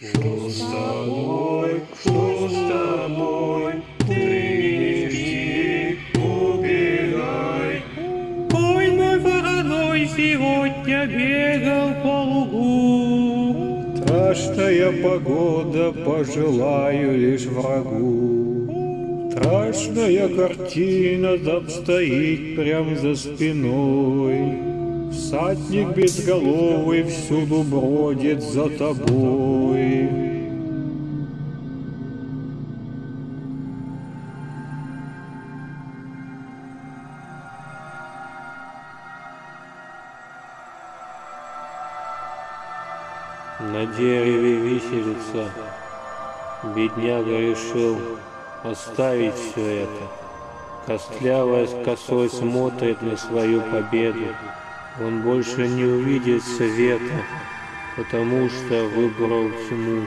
Что с тобой, что с тобой, ты не жди, убегай. Ой, мой вороной сегодня бегал по лугу. Страшная погода, пожелаю лишь врагу. Страшная картина там стоит прям за спиной. Всадник безголовый всюду бродит за тобой. На дереве виселица. Бедняга решил оставить все это. Костлявая косой смотрит на свою победу. Он больше не увидит света, потому что выбрал тьму.